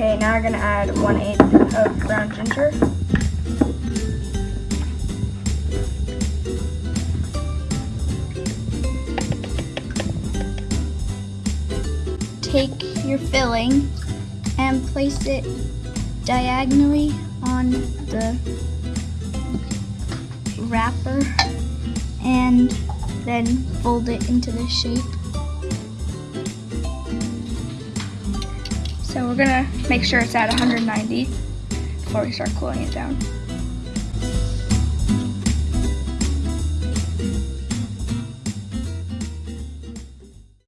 Okay, now we're gonna add one eighth of ground ginger. Take your filling and place it diagonally on the wrapper and then fold it into the shape. So we're gonna make sure it's at 190 before we start cooling it down.